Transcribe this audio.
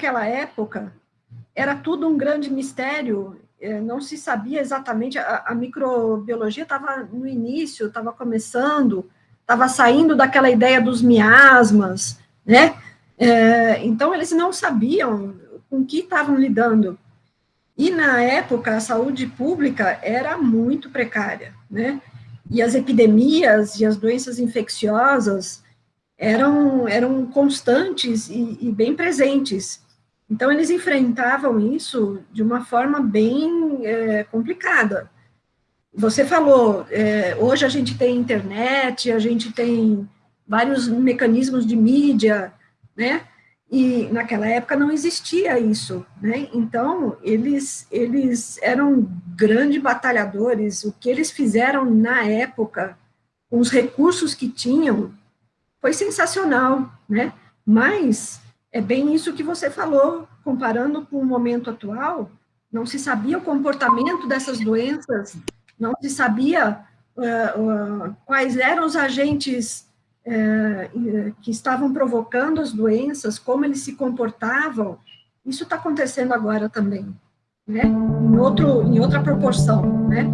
naquela época, era tudo um grande mistério, é, não se sabia exatamente, a, a microbiologia estava no início, estava começando, estava saindo daquela ideia dos miasmas, né? É, então, eles não sabiam com que estavam lidando. E, na época, a saúde pública era muito precária, né? E as epidemias e as doenças infecciosas eram, eram constantes e, e bem presentes. Então, eles enfrentavam isso de uma forma bem é, complicada. Você falou, é, hoje a gente tem internet, a gente tem vários mecanismos de mídia, né? E naquela época não existia isso, né? Então, eles, eles eram grandes batalhadores. O que eles fizeram na época, com os recursos que tinham, foi sensacional, né? Mas é bem isso que você falou, comparando com o momento atual, não se sabia o comportamento dessas doenças, não se sabia uh, uh, quais eram os agentes uh, que estavam provocando as doenças, como eles se comportavam, isso está acontecendo agora também, né? Em, outro, em outra proporção, né?